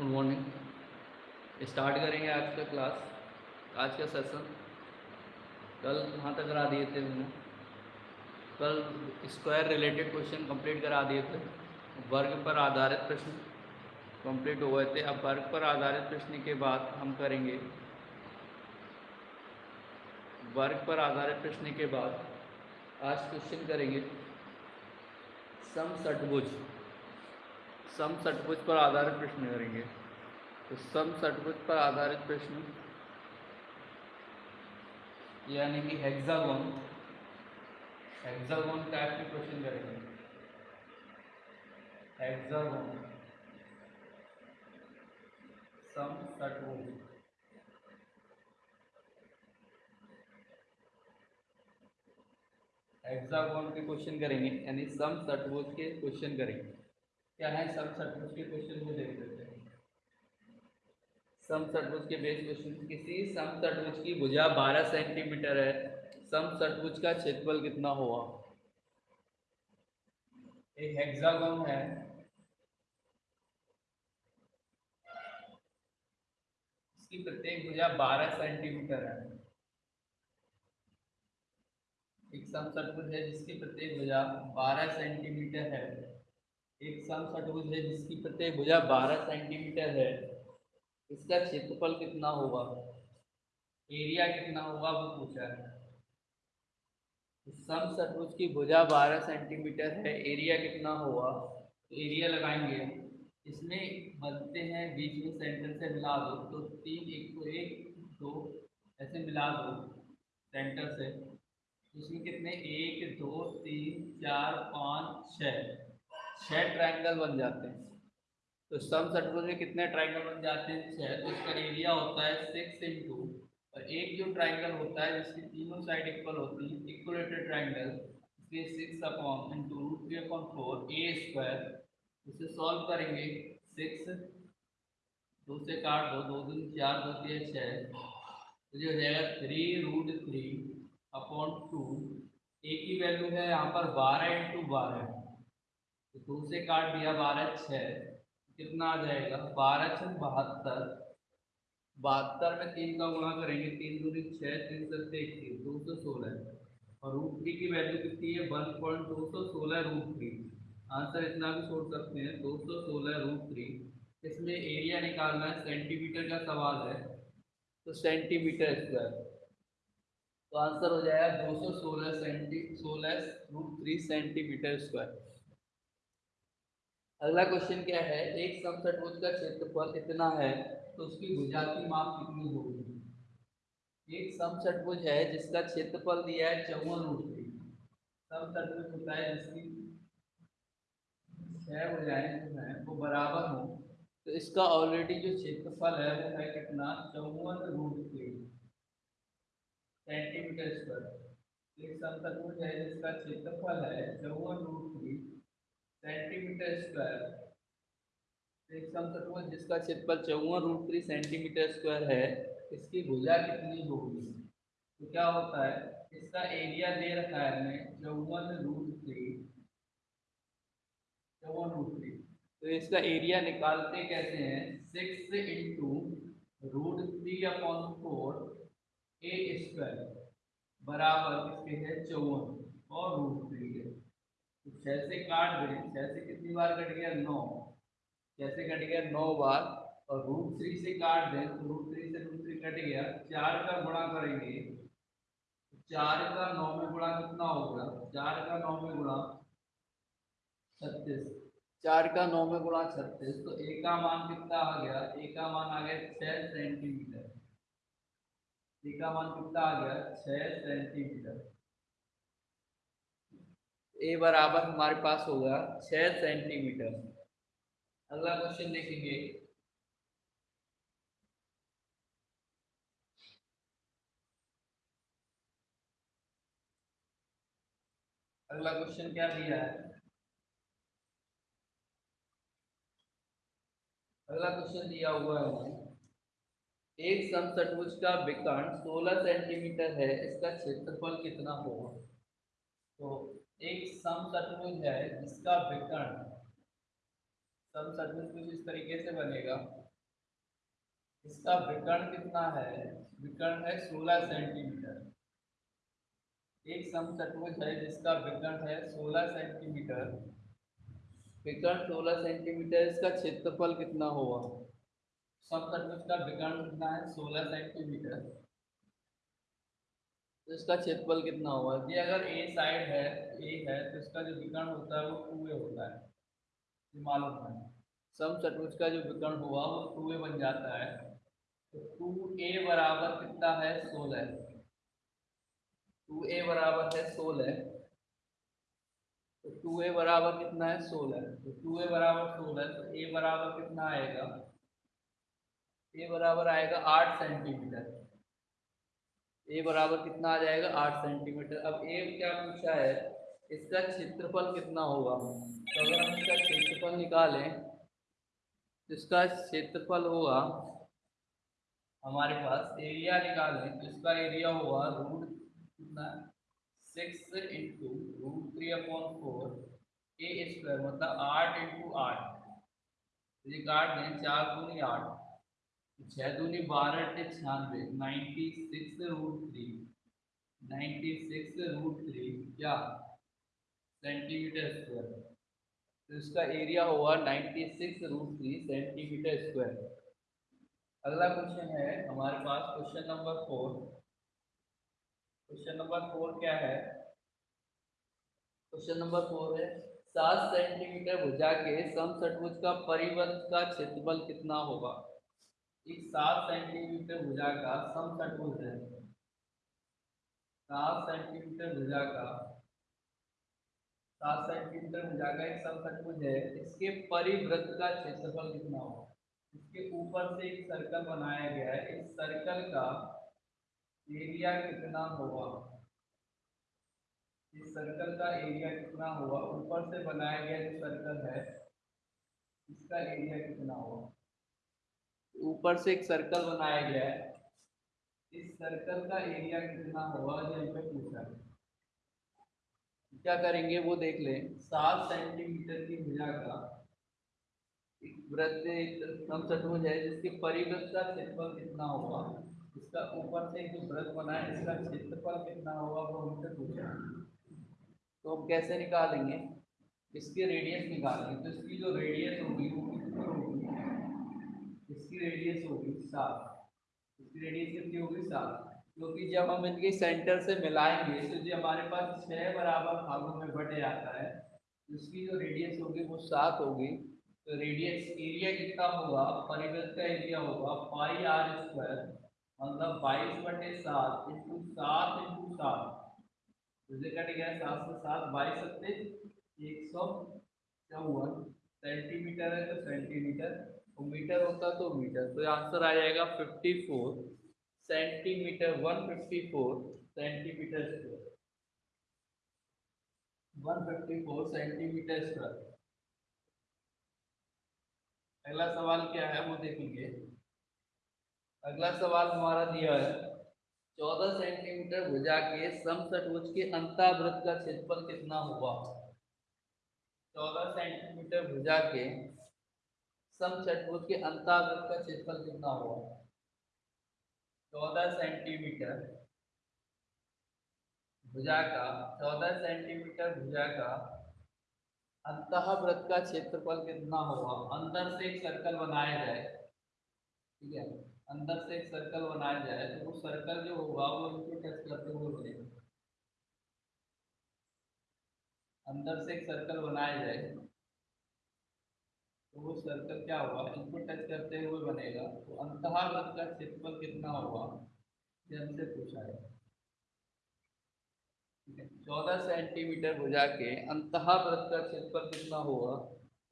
Good morning. Start करेंगे आज का क्लास, आज का सेशन। कल कहाँ तक करा दिए थे मैंने कल स्क्वायर रिलेटेड क्वेश्चन कंप्लीट करा दिए थे। वर्ग पर आधारित प्रश्न कंप्लीट हो गए थे। अब वर्ग पर आधारित प्रश्न के बाद हम करेंगे। वर्ग पर आधारित प्रश्न के बाद आज क्वेश्चन करेंगे सम षटभुज सम षटभुज पर आधारित प्रश्न करेंगे। तो सम षटभुज पर आधारित प्रश्न। यानी कि हेक्सागोन हेक्सागोन टाइप के क्वेश्चन करेंगे। हेक्सागोन सम षटभुज हेक्सागोन के क्वेश्चन करेंगे, यानी सम षटभुज के क्वेश्चन करेंगे। क्या है सम षटभुज के क्वेश्चन को देख लेते हैं सम षटभुज के बेस किसी सम षटभुज की भुजा 12 सेंटीमीटर है। सम षटभुज का क्षेत्रफल कितना हुआ? एक हेक्सागोन है। इसकी प्रत्येक भुजा 12 सेंटीमीटर है। एक सम षटभुज है जिसकी प्रत्येक भुजा 12 सेंटीमीटर है। एक सम षटभुज है जिसकी प्रत्येक भुजा 12 सेंटीमीटर है। इसका क्षेत्रफल कितना होगा? एरिया कितना होगा? वो पूछा है। सम षटभुज की भुजा 12 सेंटीमीटर है एरिया कितना होगा? तो एरिया लगाएँगे। इसमें बनते हैं, बीच में सेंटर से मिला दो। तो तीन एक को एक, दो, ऐसे मिला दो सेंटर से। इसमें कितने? एक, दो, तीन, चार, पाँच छः छः ट्रायंगल बन जाते हैं। तो सम षटभुज में कितने ट्राइंगल बन जाते हैं? छह। तो इसका एरिया होता है सिक्स इंटू और एक जो ट्राइंगल होता है, जिसकी तीनों साइड इक्वल होती है इक्वलेटेड ट्रायंगल इसलिए six upon into root three upon four a square इसे सॉल्व करेंगे। सिक्स दो से काट दो दो दिन, चार, दो, तीन छः तो जो हो जाएगा three root three upon two a की वैल्यू है यहाँ पर बारह इंटू बारह। तो दो से काट दिया बारह छः कितना आ जाएगा? बारह छः बहत्तर। बहत्तर में तीन का गुणा करेंगे, तीन दूरी छः तीन सत्ते इक्कीस दो सौ सोलह और रूट थ्री की वैल्यू कितनी है? वन पॉइंट दो सौ सोलह रूट थ्री आंसर इतना भी छोड़ सकते हैं, दो सौ सोलह रूट थ्री इसमें एरिया निकालना है सेंटीमीटर का सवाल है। तो सेंटीमीटर स्क्वायर तो आंसर हो जाएगा दो सौ सोलह सेंटी सोलह रूट थ्री सेंटीमीटर स्क्वायर अगला क्वेश्चन क्या है? एक समषटभुज का क्षेत्रफल इतना है? तो उसकी भुजा की माप कितनी होगी? एक समषटभुज है जिसका क्षेत्रफल दिया है चौवन रूट थ्री समषटभुज होता है जिसकी छह भुजाएँ जो है वो बराबर हो। तो इसका ऑलरेडी जो क्षेत्रफल है वो है कितना? चौवन रूट थ्री सेंटीमीटर स्क्वायर एक समषटभुज है जिसका क्षेत्रफल है चौवन रूट थ्री सेंटीमीटर स्क्वायर। एक समचतुर्भुज जिसका क्षेत्रफल चौवन रूट थ्री सेंटीमीटर स्क्वायर है, इसकी भुजा कितनी होगी? तो क्या होता है, इसका एरिया दे रखा है हमें चौवन रूट थ्री चौवन रूट थ्री तो इसका एरिया निकालते कैसे हैं? Six into root three upon four a square बराबर किसके है? चौवन और रूट थ्री है। छः से काट दें छः से कितनी बार कट गया? नौ। छः से कट गया नौ बार और रूट थ्री से काट दें तो रूट थ्री से रूट थ्री कट गया। चार का गुणा करेंगे। चार का नौ में गुणा कितना होगा? चार का नौ में गुणा छत्तीस। चार का नौ में गुणा छत्तीस तो ए का मान कितना आ गया? ए का मान आ गया छः सेंटीमीटर ए का मान कितना आ गया? छः सेंटीमीटर ए बराबर हमारे पास होगा छः सेंटीमीटर अगला क्वेश्चन देखेंगे। अगला क्वेश्चन क्या दिया है? अगला क्वेश्चन दिया हुआ है। एक समचतुर्भुज का विकर्ण 16 सेंटीमीटर है, इसका क्षेत्रफल कितना होगा? तो एक समचतुर्भुज है, जिसका विकर्ण। समचतुर्भुज कुछ इस तरीके से बनेगा। इसका विकर्ण कितना है? विकर्ण है 16 सेंटीमीटर। एक समचतुर्भुज है, जिसका विकर्ण है 16 सेंटीमीटर। विकर्ण 16 सेंटीमीटर, इसका क्षेत्रफल कितना होगा? समचतुर्भुज का विकर्ण कितना है? 16 सेंटीमीटर। तो इसका क्षेत्रफल कितना होगा? ये अगर ए साइड है ए है तो इसका जो विकर्ण होता है वो टू ए होता है। ये मालूम है। सम चतुर्भुज का जो विकर्ण हुआ, वो टू ए बन जाता है। तो टू ए बराबर कितना है? सोलह टू ए बराबर है सोलह तो टू ए बराबर कितना है? सोलह तो टू ए बराबर सोलह तो ए बराबर कितना आएगा? ए बराबर आएगा आठ सेंटीमीटर ए बराबर कितना आ जाएगा? आठ सेंटीमीटर अब ए क्या पूछा है? इसका क्षेत्रफल कितना होगा? तो अगर हम इसका क्षेत्रफल निकालें तो इसका क्षेत्रफल होगा, हमारे पास एरिया निकालें तो इसका एरिया होगा रूट कितना? Six into root three upon four a square मतलब आठ इंटू आठ. काट दें चार दूनी आठ. छः दूनी बारह टे छियानवे ninety six root three ninety six root three क्या सेंटीमीटर स्क्वायर तो इसका एरिया होगा ninety six root three centimetre square अगला क्वेश्चन है, हमारे पास question number four question number four क्या है? क्वेश्चन नंबर फोर है, सात सेंटीमीटर भुजा के समचतुर्भुज का परिवर्त का क्षेत्रफल कितना होगा? एक सात सेंटीमीटर भुजा का समचतुर्भुज है। सात सेंटीमीटर भुजा का सात सेंटीमीटर भुजा का एक समचतुर्भुज है। इसके परिवृत्त का क्षेत्रफल कितना होगा इसके ऊपर से एक सर्कल बनाया गया है। इस सर्कल का एरिया कितना होगा? इस सर्कल का एरिया कितना होगा? ऊपर से बनाया गया जो सर्कल है, इसका एरिया कितना होगा? ऊपर से एक सर्कल बनाया गया है। इस सर्कल का एरिया कितना होगा जो पे पूछा है। क्या करेंगे, वो देख लें। सात सेंटीमीटर की भुजा का एक वृत्त कम चतुर्भुज है, जिसके परिवृत्त का क्षेत्रफल कितना होगा? इसका ऊपर से जो वृत्त बना है, इसका क्षेत्रफल कितना होगा, वो हमसे पूछा तो हम कैसे निकालेंगे? इसके रेडियस निकालेंगे। तो इसकी जो रेडियस होगी, वो इसकी रेडियस होगी सात। इसकी रेडियस कितनी होगी सात? क्योंकि जब हम इनके सेंटर से मिलाएँगे तो जो हमारे पास छः बराबर भागों में बट जाता है इसकी जो रेडियस होगी वो सात होगी। तो रेडियस एरिया कितना होगा? परिवृत्त का एरिया होगा पाई आर स्क्वायर मतलब बाईस बटे सात इंटू सात इंटू सात। मुझे कट गया सात से सात, बाईस सत्ते, एक सौ चौवन। सेंटीमीटर है तो सेंटीमीटर मीटर होता तो मीटर। तो आंसर आ जाएगा fifty four centimetre one fifty four centimetre square one fifty four centimetre square अगला सवाल क्या है, वो देखेंगे अगला सवाल हमारा दिया है, चौदह सेंटीमीटर भुजा के समचतुर्भुज के अंतावृत्त का क्षेत्रफल कितना होगा चौदह सेंटीमीटर भुजा के समचतुर्भुज के अंतावृत्त का क्षेत्रफल कितना होगा चौदह सेंटीमीटर भुजा का, चौदह सेंटीमीटर भुजा का अंतःवृत्त का क्षेत्रफल कितना होगा? अंदर से एक सर्कल बनाया जाए, ठीक है? अंदर से एक सर्कल बनाया जाए तो वो सर्कल जो होगा, वो इनको टच करते हुए बनेगा। अंदर से एक सर्कल बनाया जाए तो वो सर्कल क्या होगा इनको टच करते हुए बनेगा। तो अंतःवृत्त का क्षेत्रफल कितना होगा? ये हमसे पूछा है। चौदह सेंटीमीटर भुजा के अंतःवृत्त का क्षेत्रफल कितना होगा?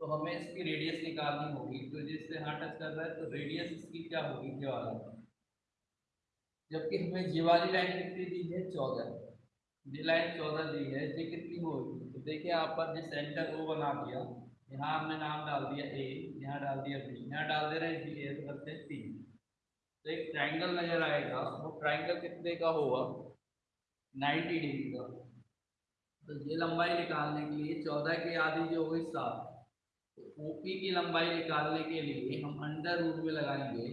तो हमें इसकी रेडियस निकालनी होगी। तो जिससे हाँ टच कर रहा है तो रेडियस इसकी क्या होगी? ये वाला। जबकि हमें ये वाली लाइन कितनी दी है? चौदह। ये लाइन चौदह दी है। ये कितनी होगी? तो देखिए, यहाँ पर जो सेंटर वो बना दिया। यहाँ हमने नाम डाल दिया ए यहाँ डाल दिया बी यहाँ डाल दे रहे हैं बी ए करते हैं सी तो एक ट्राइंगल नज़र आएगा वो ट्राइंगल कितने का होगा? नाइन्टी डिग्री का। तो ये लंबाई निकालने के लिए चौदह की आधी जो होगी सात। ओपी की लंबाई निकालने के लिए हम अंडर रूट में लगाएँगे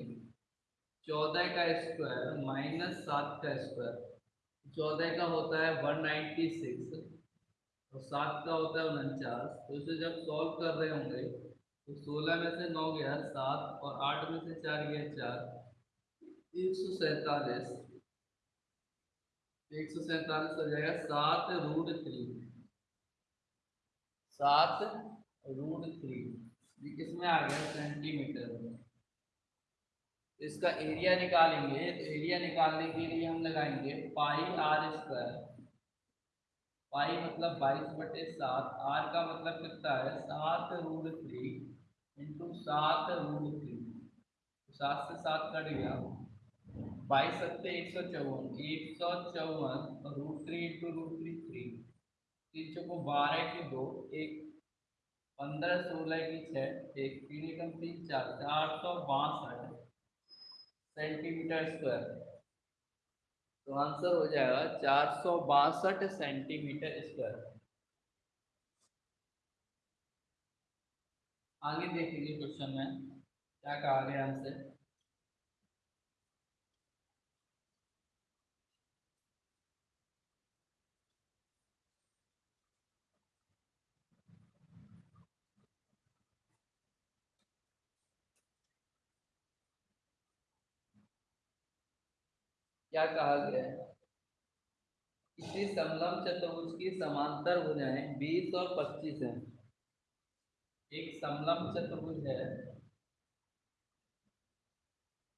चौदह का स्क्वायर माइनस सात का स्क्वायर चौदह का होता है वन नाइन्टी सिक्स और सात का होता है उनचास तो इसे जब सॉल्व कर रहे होंगे तो सोलह में से नौ गया, सात, और आठ में से चार गया, चार। एक सौ सैतालीस। एक सौ सैतालीस हो जाएगा, सात रूट थ्री। सात रूट थ्री। ये किसमें आ गया? सेंटीमीटर में इसका एरिया निकालेंगे तो एरिया निकालने के लिए हम लगाएँगे पाई आर स्क्वायर पाई मतलब बाईस बटे सात, आर का मतलब कितना है? सात रूट थ्री इंटू सात रूट थ्री सात से सात कट गया। बाईस सत्ते एक सौ चौवन, एक सौ चौवन root three into root three three तीन चौको बारह की दो? एक। पंद्रह, सोलह की छः एक। तीन एकम तीन, चार। चार सौ बासठ सेंटीमीटर स्क्वायर। तो आंसर हो जाएगा चार सौ बासठ सेंटीमीटर स्क्वायर। आगे देखेंगे क्वेश्चन में, क्या कहा गया हमसे क्या कहा गया है? इसी समलम चतुर्भुज की समांतर भुजाएँ बीस और पच्चीस है। एक समलम चतुर्भुज है।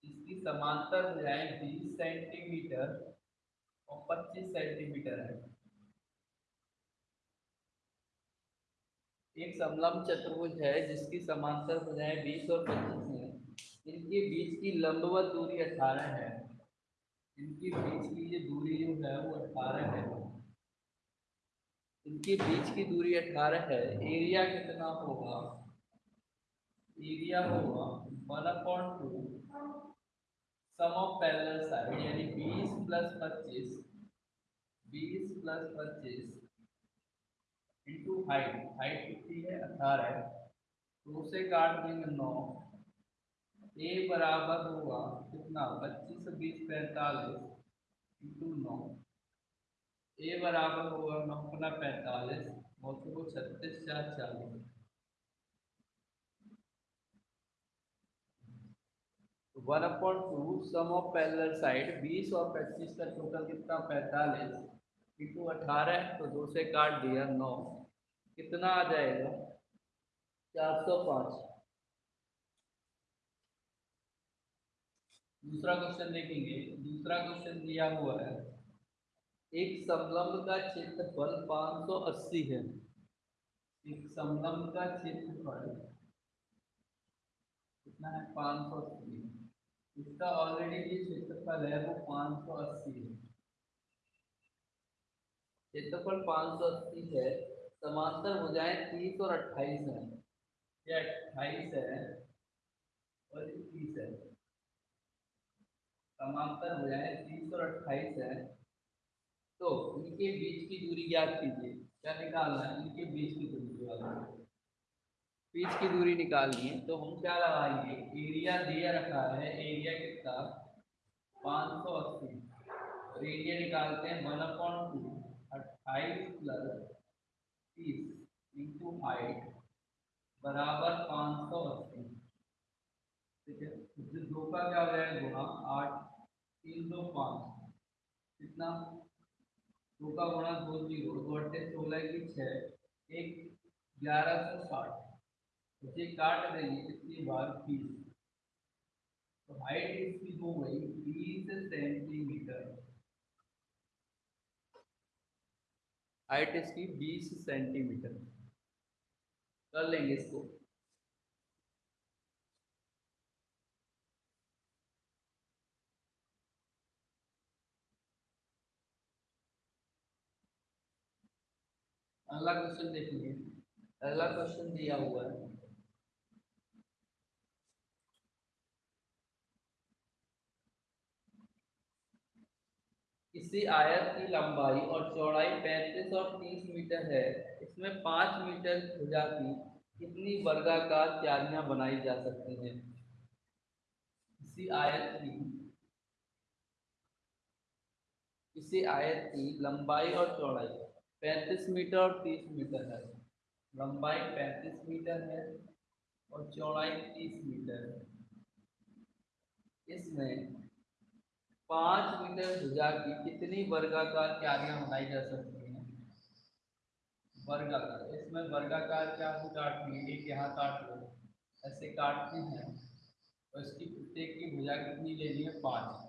इसकी समांतर भुजाएँ बीस सेंटीमीटर और पच्चीस सेंटीमीटर है। एक समलम चतुर्भुज है जिसकी समांतर भुजाएँ बीस और पच्चीस है। इनके बीच की लंबवत दूरी अठारह है। इनके बीच की ये दूरी जो है वो अठारह है। इनके बीच की दूरी अठारह है। एरिया कितना होगा? एरिया होगा one upon two sum of parallel side यानी बीस प्लस पच्चीस, बीस प्लस पच्चीस इंटू हाइट हाइट कितनी है? अठारह। तो उसे काट देंगे नौ ए बराबर होगा कितना? पच्चीस बीस पैंतालीस इंटू नौ। ए बराबर होगा नौ अपना पैंतालीस और को छत्तीस चार चालीस one upon two, sum of parallel side, बीस और पच्चीस का टोटल कितना? पैंतालीस इंटू अठारह तो दो से काट दिया नौ। कितना आ जाएगा? चार सौ पाँच। दूसरा क्वेश्चन देखेंगे। दूसरा क्वेश्चन दिया हुआ है। एक समलंब का क्षेत्रफल 580 है। एक समलंब का क्षेत्रफल कितना है? 580 इसका ऑलरेडी जो क्षेत्रफल है, वो 580 है। क्षेत्रफल 580 है, समांतर हो जाए 30 और 28 है। ये 28 है और 30 है। समांतर हो जाए, तीन सौ अट्ठाईस है। तो इनके बीच की दूरी ज्ञात कीजिए। क्या निकालना है? इनके बीच की दूरी बीच की दूरी निकालनी है। तो हम क्या लगाएँगे? एरिया दिया रखा है। एरिया कितना? पाँच सौ अस्सी। और एरिया निकालते हैं वन अपॉइंट टू। अट्ठाईस प्लस तीस इंटू हाइट बराबर पाँच सौ अस्सी। ठीक है? दो का क्या हो जाएगा गुणा आठ, तीन दो पाँच। कितना? दो का गुणा दो ज़ीरो। दो अट्ठे सोलह की छः। एक, ग्यारह सौ साठ। इसे काट देंगे कितनी बार? बीस। तो हाइट इसकी हो गई बीस सेंटीमीटर। हाइट इसकी बीस सेंटीमीटर। कर लेंगे इसको। अगला क्वेश्चन देखिए। अगला क्वेश्चन दिया हुआ है। इसी आयत की लंबाई और चौड़ाई 35 और 30 मीटर है। इसमें 5 मीटर भुजा की कितनी वर्गाकार क्यारियाँ बनाई जा सकती हैं? इसी आयत की इसी आयत की लंबाई और चौड़ाई। पैंतीस मीटर और तीस मीटर है। लंबाई पैंतीस मीटर है और चौड़ाई तीस मीटर है। इसमें पाँच मीटर भुजा की कितनी वर्गाकार क्यारियाँ बनाई जा सकती हैं? वर्गाकार। इसमें वर्गाकार क्या हम काटनी है? एक यहाँ काट लो। ऐसे काटते हैं और इसकी प्रत्येक की भुजा कितनी लेनी है? पाँच।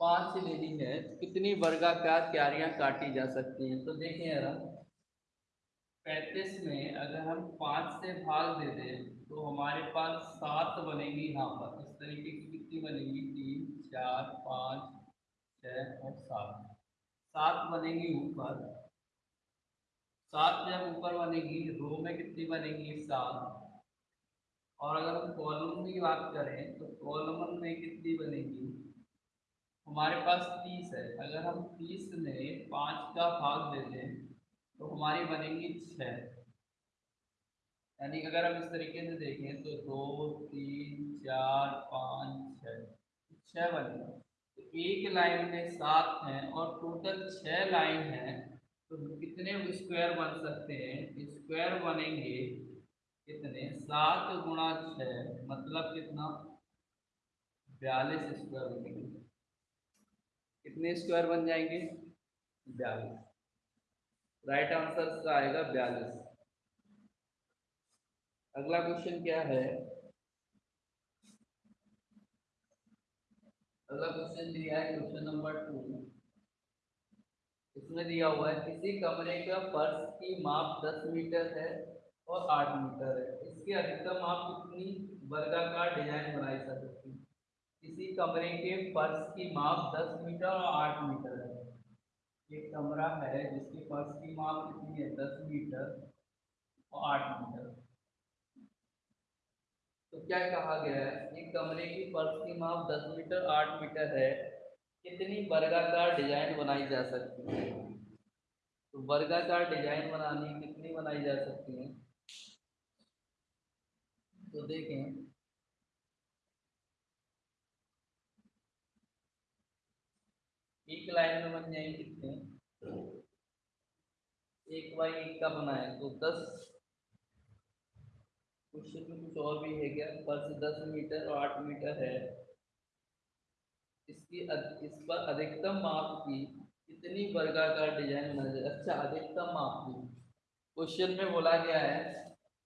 पाँच लेनी है कितनी वर्गाकार क्यारियाँ काटी जा सकती हैं? तो देखें यार पैंतीस में अगर हम पाँच से भाग दे दें तो हमारे पास सात बनेगी यहाँ पर। इस तरीके की कितनी बनेगी? तीन, चार, पाँच, छः और सात। सात बनेगी ऊपर। सात जब ऊपर बनेगी, रो में कितनी बनेगी? सात। और अगर हम कॉलम की बात करें तो कॉलम में कितनी बनेगी? हमारे पास तीस है। अगर हम तीस में पाँच का भाग दे दें तो हमारी बनेगी छः यानी अगर हम इस तरीके से देखें तो दो, तीन, चार, पाँच छः छः बनेगा तो एक लाइन में सात हैं और टोटल छः लाइन हैं तो कितने स्क्वायर बन सकते हैं? स्क्वायर बनेंगे कितने? सात गुणा छः मतलब कितना? बयालीस स्क्वायर बनेंगे। कितने स्क्वायर बन जाएँगे? बयालीस। राइट आंसर आएगा बयालीस। अगला क्वेश्चन क्या है? अगला क्वेश्चन दिया है क्वेश्चन नंबर टू इसमें दिया हुआ है, किसी कमरे का फर्श की माप 10 मीटर है और 8 मीटर है। इसके अधिकतम माप कितनी? वर्गाकार डिज़ाइन बनाई सकती किसी कमरे के फर्श की माप 10 मीटर और 8 मीटर है। एक कमरा है जिसकी फर्श की माप कितनी है? 10 मीटर और 8 मीटर। तो क्या कहा गया है? एक कमरे की फर्श की माप 10 मीटर 8 मीटर है। कितनी वर्गाकार डिज़ाइन बनाई जा सकती है? तो वर्गाकार डिज़ाइन बनानी कितनी बनाई जा सकती है? तो देखें एक लाइन में बन जाएँगे कितने? एक बाई एक का बनाए तो दस। क्वेश्चन में कुछ और भी है क्या? फर्श दस मीटर और आठ मीटर है। इसकी इस पर अधिकतम माप की कितनी वर्गाकार डिज़ाइन बना जाए? अच्छा अधिकतम माप की। क्वेश्चन में बोला गया है,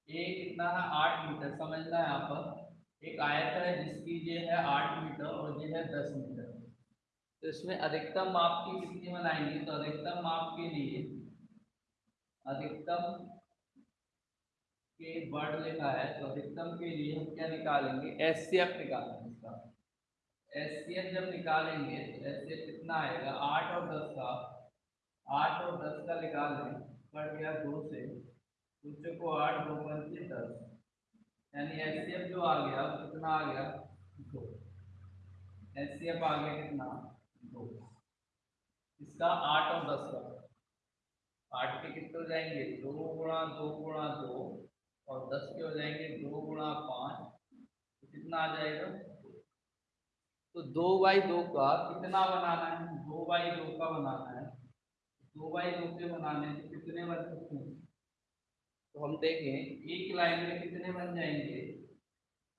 ये कितना है? आठ मीटर। समझना है यहाँ पर। एक आयत है जिसकी ये है आठ मीटर और ये है दस मीटर। तो इसमें अधिकतम माप की कितनी बनाएँगे? तो अधिकतम माप के लिए अधिकतम के वर्ड लिखा है तो अधिकतम के लिए हम क्या निकालेंगे? एस सी एफ़ निकालेंगे इसका। एस जब निकालेंगे तो एस सी एफ़ कितना आएगा? आठ और दस का। आठ और दस का निकाल लें कट गया दो से। दूसरे को आठ, दो पंचे दस। यानी एस सी एफ़ जो आ गया कितना आ गया? दो। एस सी एफ़ आ गया कितना? इसका आठ और दस का। आठ के कितने हो जाएँगे? दो गुणा दो गुणा दो और दस के हो जाएँगे दो गुणा पाँच। तो कितना आ जाएगा? तो दो बाई दो का कितना बनाना है? दो बाई दो का बनाना है। दो बाई दो के बनाने से कितने बन सकते हैं? तो हम देखें, एक लाइन में कितने बन जाएँगे?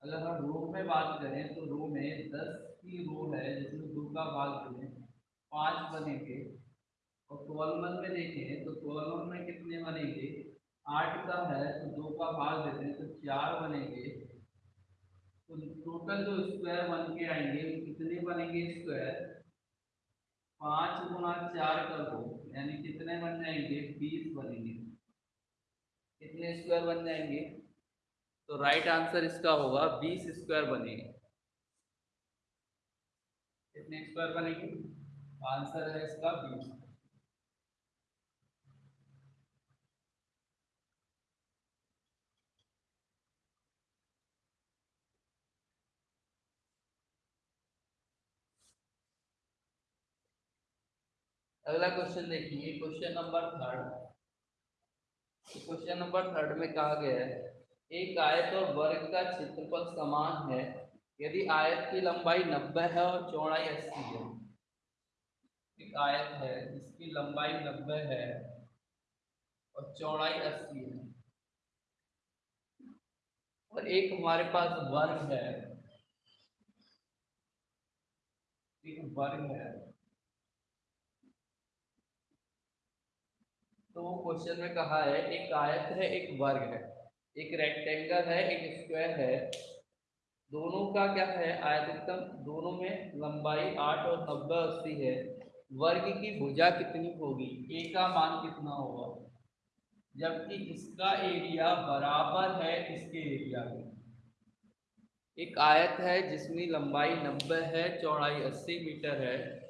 अगर हम रो में बात करें तो रो में दस की रो है, जिसमें दो का भाग दें पाँच बनेंगे और कॉलमन में देखें तो कॉलमन में कितने बनेंगे? आठ का है तो दो का भाग देते हैं तो चार बनेंगे। तो टोटल जो स्क्वायर बन के आएँगे कितने बनेंगे स्क्वायर पाँच गुना चार कर दो, यानी कितने बन जाएँगे? बीस बनेंगे। कितने स्क्वायर बन जाएँगे? तो राइट आंसर इसका होगा बीस स्क्वायर बनेंगे। कितने स्क्वायर बनेंगे? आंसर है इसका बीस अगला क्वेश्चन देखिए question number third question number third में कहा गया है एक आयत और वर्ग का क्षेत्रफल समान है। यदि आयत की लंबाई 90 है और चौड़ाई 80 है, एक आयत है जिसकी लंबाई नब्बे है और चौड़ाई अस्सी है। और एक हमारे पास वर्ग है, एक वर्ग है तो क्वेश्चन में कहा है, एक आयत है, एक वर्ग है। एक रेक्टेंगल है, एक स्क्वायर है। दोनों का क्या है? आयतन दोनों में लंबाई आठ और नब्बे अस्सी है। वर्ग की भुजा कितनी होगी? ए का मान कितना होगा? जबकि इसका एरिया बराबर है इसके एरिया में। एक आयत है जिसमें लंबाई नब्बे है, चौड़ाई अस्सी मीटर है।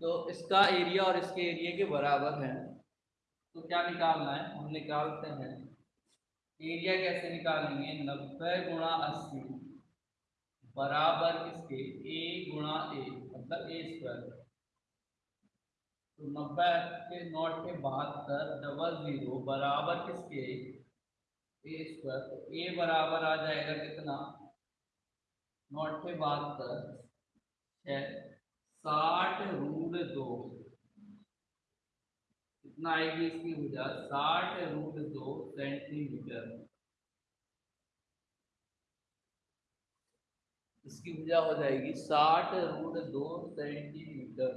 तो इसका एरिया और इसके एरिया के बराबर है। तो क्या निकालना है? हम निकालते हैं। एरिया कैसे निकालेंगे? नब्बे गुणा अस्सी बराबर किसके ए गुणा ए मतलब ए स्क्वायर तो नब्बे के नॉट के बहत्तर डबल ज़ीरो बराबर किसके? ए स्क्वायर तो ए बराबर आ जाएगा कितना? नॉट पे बहत्तर छः साठ रूट दो। कितना आएगी इसकी भुजा साठ रूट दो सेंटीमीटर इसकी भुजा हो जाएगी साठ रूट दो सेंटीमीटर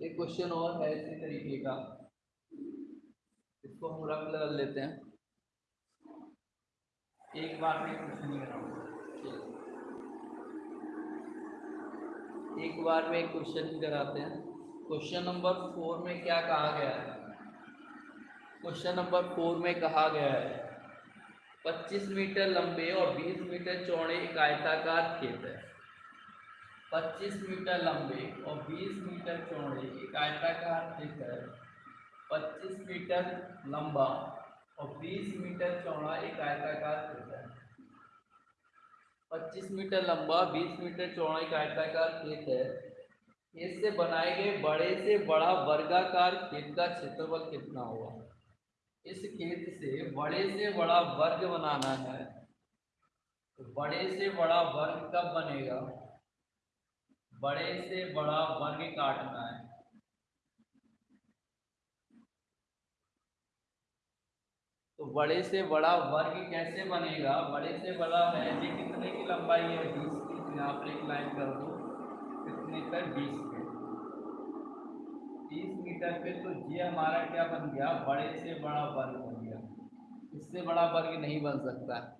एक क्वेश्चन और है इसी तरीके का। इसको हम रंग लगा लेते हैं। एक बार में क्वेश्चन नहीं एक बार में एक क्वेश्चन कराते हैं। क्वेश्चन नंबर फोर में क्या कहा गया है? क्वेश्चन नंबर फोर में कहा गया है 25 मीटर लंबे और 20 मीटर चौड़े एक आयताकार खेत है। 25 मीटर लंबे और 20 मीटर चौड़े एक आयताकार खेत है। 25 मीटर लंबा और 20 मीटर चौड़ा एक आयताकार खेत है। 25 मीटर लंबा 20 मीटर चौड़ा एक आयताकार खेत है। खेत से बनाए गए बड़े से बड़ा वर्गाकार खेत का क्षेत्रफल कितना होगा इस खेत से बड़े से बड़ा वर्ग बनाना है। तो बड़े से बड़ा वर्ग कब बनेगा? बड़े से बड़ा वर्ग काटना है। तो बड़े से बड़ा वर्ग कैसे बनेगा? बड़े से बड़ा है ये कितने की लंबाई है? बीस की पर एक लाइन कर दो। पर बीस पे बीस मीटर पे तो ये हमारा क्या बन गया? बड़े से बड़ा वर्ग बन गया। इससे बड़ा वर्ग नहीं बन सकता।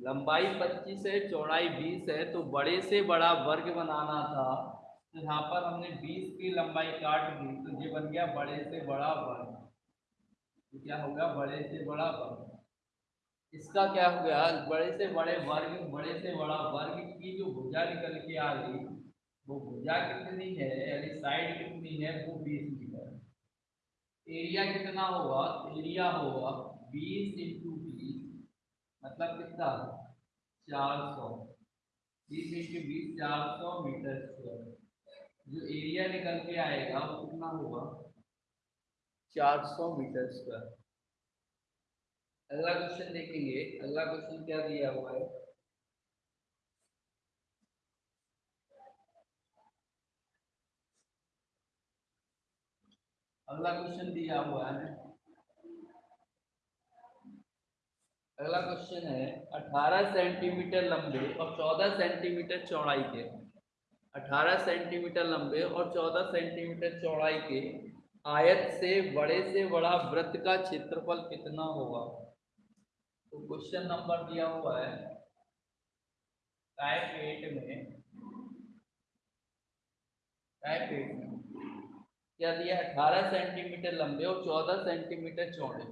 लंबाई पच्चीस है, चौड़ाई बीस है तो बड़े से बड़ा वर्ग बनाना था। तो यहाँ पर हमने बीस की लंबाई काट दी तो ये बन गया बड़े से बड़ा वर्ग। तो क्या होगा बड़े से बड़ा वर्ग। इसका क्या हो गया? बड़े से बड़े वर्ग, बड़े से बड़ा वर्ग की जो भुजा निकल के आ गई वो भुजा कितनी है, यानी साइड कितनी है, वो बीस मीटर एरिया कितना होगा? एरिया होगा बीस इंटू बीस मतलब कितना? चार सौ। बीस इंटू बीस, चार सौ मीटर स्क्वायर जो एरिया निकल के आएगा, वो कितना होगा? 400 मीटर स्क्वायर अगला क्वेश्चन देखेंगे। अगला क्वेश्चन क्या दिया हुआ है? अगला क्वेश्चन दिया हुआ है। अगला क्वेश्चन है 18 सेंटीमीटर लंबे और 14 सेंटीमीटर चौड़ाई के। 18 सेंटीमीटर लंबे और 14 सेंटीमीटर चौड़ाई के आयत से बड़े से बड़ा वृत्त का क्षेत्रफल कितना होगा? तो क्वेश्चन नंबर दिया हुआ है टाइप एट में टाइप एट में। क्या दिया अठारह सेंटीमीटर लंबे और चौदह सेंटीमीटर चौड़े।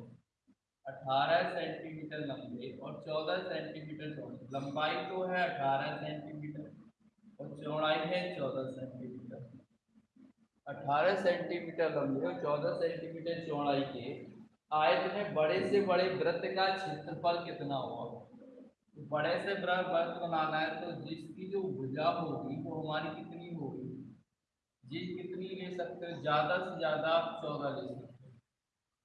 अठारह सेंटीमीटर लंबे और चौदह सेंटीमीटर चौड़े। लंबाई तो है अठारह सेंटीमीटर और चौड़ाई है चौदह सेंटीमीटर। 18 सेंटीमीटर लंबे और 14 सेंटीमीटर चौड़ाई के आयत में बड़े से बड़े वृत्त का क्षेत्रफल कितना होगा? तो बड़े से बड़ा वृत्त बनाना है तो जिसकी जो भुजा होगी वो हमारी जी, कितनी ले सकते हो? ज़्यादा से ज़्यादा आप चौदह ले सकते हो।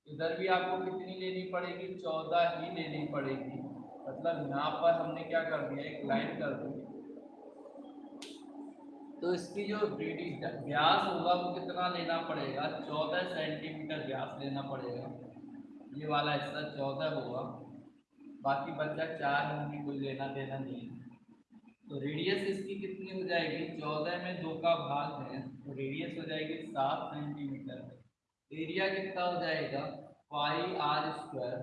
इधर भी आपको कितनी लेनी पड़ेगी? चौदह ही लेनी पड़ेगी। मतलब यहाँ पर हमने क्या कर दिया? एक लाइन कर दी। तो इसकी जो व्यास होगा, वो कितना लेना पड़ेगा? चौदह सेंटीमीटर व्यास लेना पड़ेगा। ये वाला हिस्सा चौदह होगा। बाकी बच्चा चार होंगी कोई लेना देना नहीं है। तो रेडियस इसकी कितनी हो जाएगी? चौदह में दो का भाग है तो रेडियस हो जाएगी सात सेंटीमीटर एरिया कितना हो जाएगा? पाई आर स्क्वायर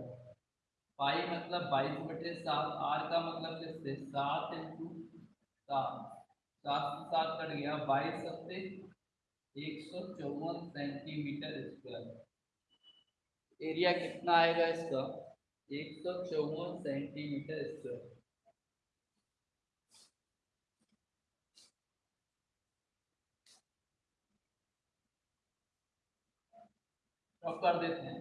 पाई मतलब बाईस बटे सात आर का मतलब किससे? सात इंटू सात। सात से सात कट गया, बाईस सत्ते एक सौ चौवन सेंटीमीटर स्क्वायर एरिया कितना आएगा इसका? एक सौ चौवन सेंटीमीटर स्क्वायर अब कर देते हैं।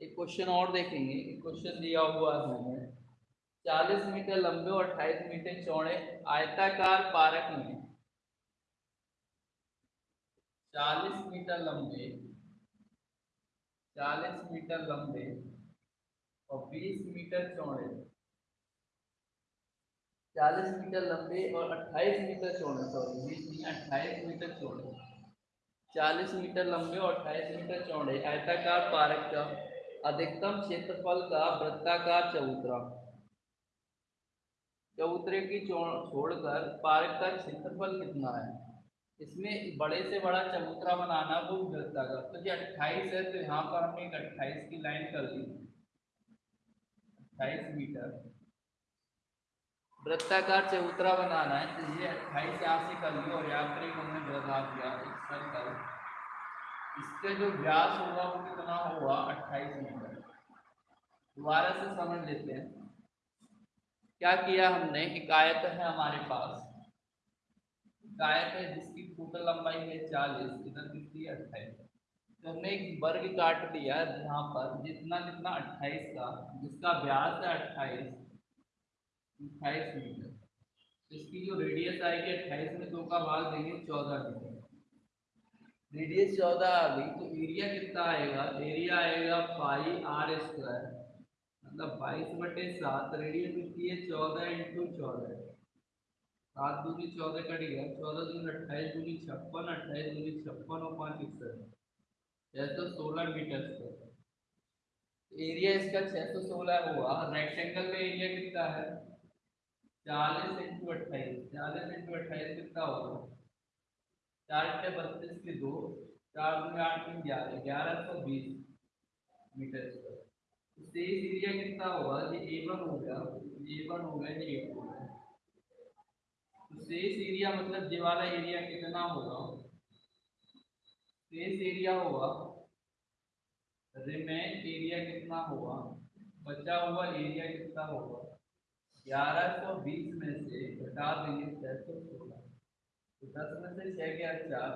एक क्वेश्चन और देखेंगे। क्वेश्चन दिया हुआ है। चालीस मीटर लंबे और अट्ठाईस मीटर चौड़े आयताकार पार्क में चालीस मीटर लंबे, चालीस मीटर लंबे और बीस मीटर चौड़े चालीस मीटर लंबे और अट्ठाईस मीटर चौड़े सॉरी बीस नहीं, अट्ठाईस मीटर चौड़े। चालीस मीटर लंबे और अट्ठाईस मीटर चौड़े, आयताकार पार्क का अधिकतम क्षेत्रफल का वृत्ताकार चबूतरा। चबूतरे की छोड़कर पार्क का क्षेत्रफल कितना है? इसमें बड़े से बड़ा चबूतरा बनाना वो वृत्ता का तो ये अट्ठाईस है तो यहाँ पर हमने एक अट्ठाईस की लाइन कर दी। अट्ठाईस मीटर। वृत्ताकार चबूतरा बनाना है तो ये अट्ठाईस यहाँ कर लिया और यहाँ पर एक हमने बता दिया एक सर्कल इसका जो व्यास होगा वो कितना होगा अट्ठाईस मीटर दोबारा से समझ लेते हैं। क्या किया हमने? एक आयत है हमारे पास। आयत है जिसकी टोटल लंबाई है चालीस, इधर कितनी? अट्ठाईस। तो हमने एक वर्ग काट लिया यहाँ पर जितना जितना अट्ठाईस का जिसका व्यास है अट्ठाईस अट्ठाईस मीटर। तो इसकी जो रेडियस आएगी अट्ठाईस में दो का भाग देंगे चौदह मीटर। रेडियस चौदह आ गई तो एरिया कितना आएगा? एरिया आएगा पाई आर स्क्वायर मतलब बाईस बटे सात रेडियस कितनी है? चौदह इंटू चौदह। सात दूनी चौदह कट गया। चौदह दूनी अट्ठाईस दूनी छप्पन, अट्ठाईस दूनी छप्पन और पाँच इकसठ। छः सौ सोलह मीटर स्क्वायर एरिया इसका छः सौ सोलह हुआ। रेक्टेंगल में एरिया कितना है? चालीस इंटू अट्ठाईस, चालीस इंटू अट्ठाईस कितना होगा? चार अट्ठे बत्तीस के दो, चार दूनी आठ तीन ग्यारह ग्यारह सौ बीस मीटर स्क्वायर शेष एरिया कितना होगा? ये ए वन हो गया ए वन हो गया, ये ए टू तो शेष एरिया मतलब ये वाला एरिया कितना होगा? शेष एरिया होगा रिमेन एरिया कितना होगा? बचा हुआ एरिया कितना होगा? ग्यारह सौ बीस में से घटा देंगे छह सौ सोलह। तो दस में से छह गया चार।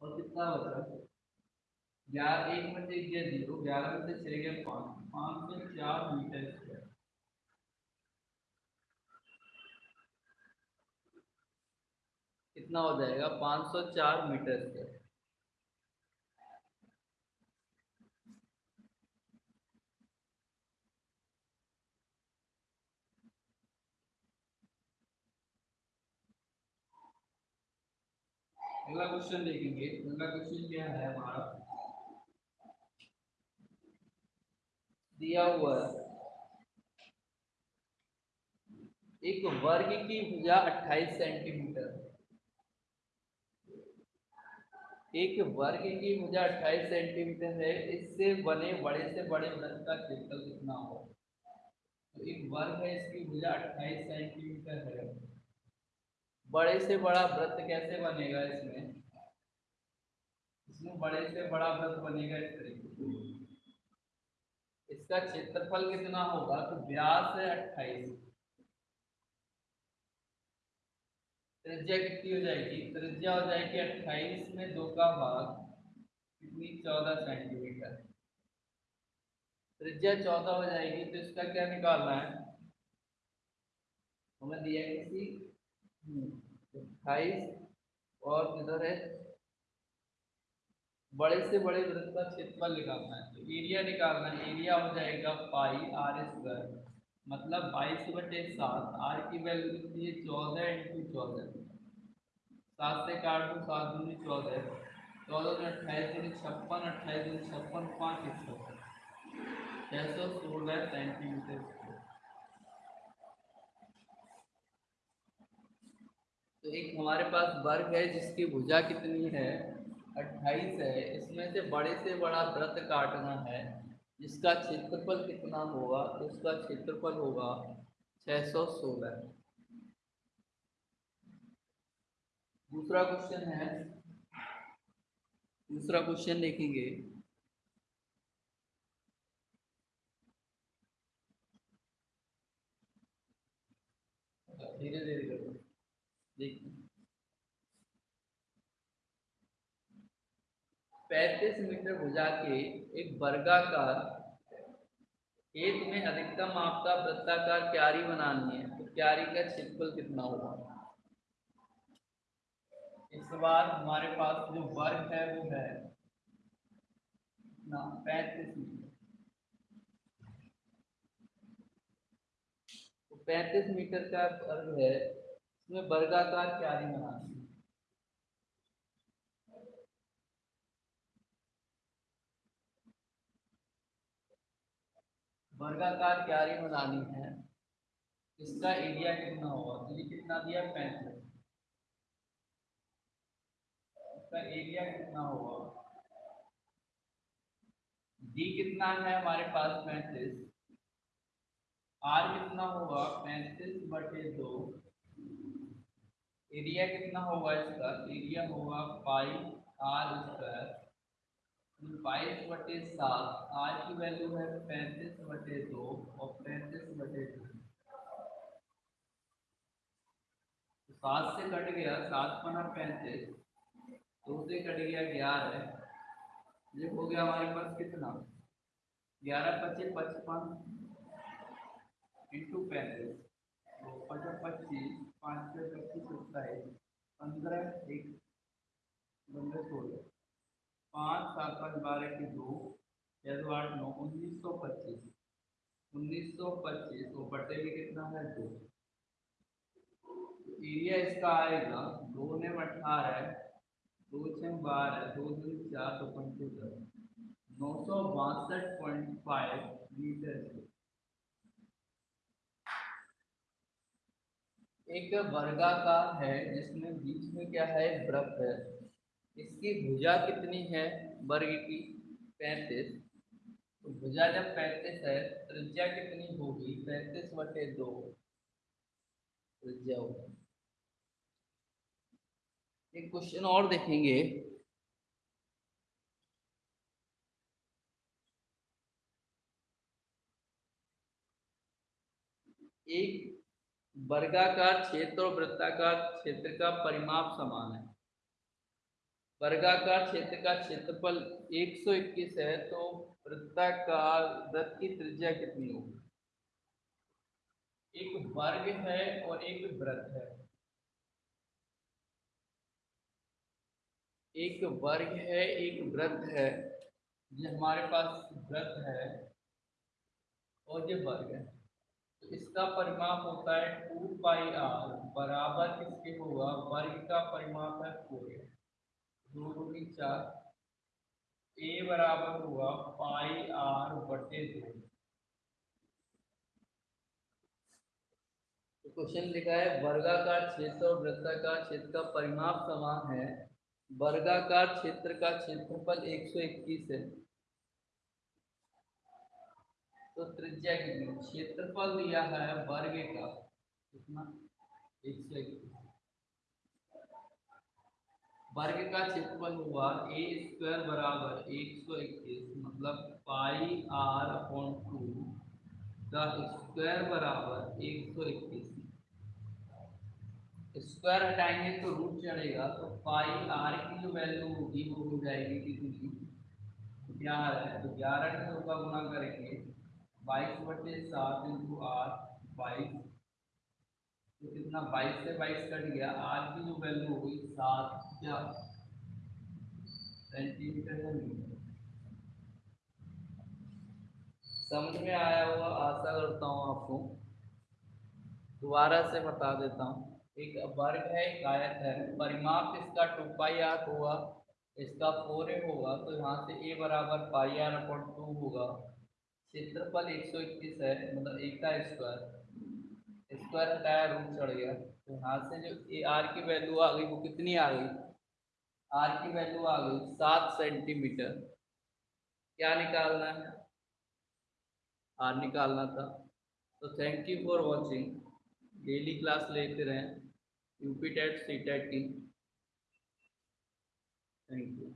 और कितना बचा? ग्यारह, एक में से गया ज़ीरो, ग्यारह में से छः गया पाँच। पाँच सौ चार मीटर स्क्वायर कितना हो जाएगा? पाँच सौ चार मीटर स्क्वायर अगला क्वेश्चन देखेंगे। अगला क्वेश्चन क्या है हमारा? दिया हुआ एक वर्ग की भुजा 28 सेंटीमीटर एक वर्ग की भुजा 28 सेंटीमीटर है। इससे बने, बड़े से बड़े वृत्त का क्षेत्रफल कितना हो तो एक वर्ग है, इसकी भुजा 28 सेंटीमीटर है। बड़े से बड़ा व्रत कैसे बनेगा इसमें? इसमें बड़े से बड़ा व्रत बनेगा इस तरीके इसका क्षेत्रफल कितना होगा? तो व्यास है अट्ठाईस। त्रिज्या कितनी हो जाएगी? त्रिज्या हो जाएगी अट्ठाईस में दो का भाग। कितनी? चौदह सेंटीमीटर त्रिज्या चौदह हो जाएगी तो इसका क्या निकालना है? हमें दिया किसी अट्ठाईस और इधर है? बड़े से बड़े वृत्त का क्षेत्रफल निकालना है। तो एरिया निकालना है। एरिया हो जाएगा पाई आर स्क्वायर मतलब बाईस बटे सात। आर की वैल्यू कितनी है? चौदह इंटू चौदह। सात से काट दो सात दूनी चौदह। चौदह दूनी अट्ठाईस दूनी छप्पन। अट्ठाईस दूनी छप्पन, पाँच छप्पन छः सौ सोलह सेंटीमीटर तो एक हमारे पास वर्ग है जिसकी भुजा कितनी है? अट्ठाईस है। इसमें से बड़े से बड़ा व्रत काटना है। जिसका क्षेत्रफल कितना होगा? तो उसका क्षेत्रफल होगा छः सौ सोलह। दूसरा क्वेश्चन है। दूसरा क्वेश्चन देखेंगे। धीरे धीरे पैंतीस मीटर भुजा के एक वर्गाकार, खेत में अधिकतम आपका वृत्ताकार क्यारी बनानी है तो क्यारी का क्षेत्रफल कितना होगा? इस बार हमारे पास जो वर्ग है, वो है ना, पैंतीस मीटर। तो पैंतीस मीटर का वर्ग है इसमें वर्गाकार क्यारी बनानी वर्गाकार क्यारी बनानी है। इसका एरिया कितना होगा? तो ये कितना दिया? पैंतीस इसका एरिया कितना होगा? डी कितना है हमारे पास? पैंतीस। आर कितना होगा? पैंतीस बटे दो। एरिया कितना होगा इसका? एरिया होगा पाई आर स्क्वायर। बाईस बटे सात, आर की वैल्यू है पैंतीस बटे दो और पैंतीस बटे दो। तो सात से कट गया, सात पना पैंतीस, दो से कट गया ग्यारह। ये हो गया हमारे पास कितना? ग्यारह पच्चीस, पचपन, इंटू पैंतीस पचास पच्चीस पाँच से पच्चीस सत्ताईस पंद्रह एक पंद्रह सोलह पाँच सात पाँच बारह की दो छः दो आठ नौ उन्नीस सौ पच्चीस उन्नीस सौ पच्चीस वो बटे में कितना है दो एरिया इसका आएगा दो ने अठारह दो छः बारह दो दो चार दो पंच दस नौ सौ बासठ पॉइंट फाइव मीटर एक वर्गाकार है, जिसमें बीच में क्या है, वृत्त है। इसकी भुजा कितनी है? वर्ग की पैंतीस। तो भुजा जब पैंतीस है, त्रिज्या कितनी होगी? पैंतीस बटे दो। त्रिज्या होगी। एक क्वेश्चन और देखेंगे। एक वर्गाकार क्षेत्र और वृत्ताकार क्षेत्र का परिमाप समान है। वर्गाकार क्षेत्र का क्षेत्रफल 121 है तो वृत्ताकार वृत्त की त्रिज्या कितनी होगी? एक वर्ग है और एक वृत्त है। एक वर्ग है, एक वृत्त है। ये हमारे पास वृत्त है और ये वर्ग है। तो इसका परिमाप होता है टू पाई आर बराबर किसके होगा? वर्ग का परिमाप है फोर। दो चार। ए बराबर हुआ पाई आर बटे दो। तो क्वेश्चन लिखा है, वर्गाकार क्षेत्र और वृत्ताकार क्षेत्र का परिमाप समान है। वर्गाकार क्षेत्र का क्षेत्रफल 121 है। तो त्रिज्या कितनी क्षेत्रफल दिया है, वर्ग का। कितना? एक सौ इक्कीस वर्ग का क्षेत्रफल हुआ ए स्क्वायर बराबर एक सौ इक्कीस मतलब पाई आर अपॉन टू का स्क्वायर बराबर एक सौ इक्कीस। स्क्वायर हटाएँगे तो रूट चढ़ेगा तो पाई आर की जो वैल्यू होगी वो हो जाएगी कितनी? ग्यारह तो ग्यारह का का गुना करेंगे बाईस बटे सात इंटू आर बाईस। तो कितना? बाईस से बाईस कट गया। आर की जो वैल्यू हुई सात क्या? सेंटीमीटर या समझ में आया हुआ आशा करता हूँ आपको। दोबारा से बता देता हूँ। एक वर्ग है, एक आयत है। परिमाप इसका टू पाई आर हुआ इसका फोर ए होगा तो यहाँ से ए बराबर पाई आर अपॉन टू होगा। क्षेत्रफल एक सौ इक्कीस है मतलब एक का स्क्वायर। स्क्वायर हटाया रूट चढ़ गया। तो यहाँ से जो ए आर की वैल्यू आ गई, वो कितनी आ गई? आर की वैल्यू आ गई सात सेंटीमीटर क्या निकालना है? आर निकालना था। तो thank you for watching daily class लेते रहें। यूपी टेट सी टेट की थैंक यू